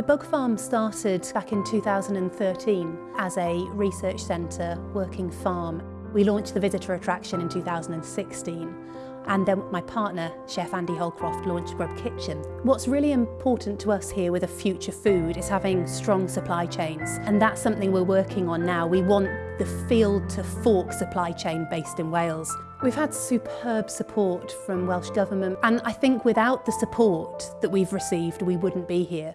The Bug Farm started back in 2013 as a research centre working farm. We launched the visitor attraction in 2016 and then my partner, Chef Andy Holcroft, launched Grub Kitchen. What's really important to us here with a future food is having strong supply chains and that's something we're working on now. We want the field to fork supply chain based in Wales. We've had superb support from Welsh Government and I think without the support that we've received we wouldn't be here.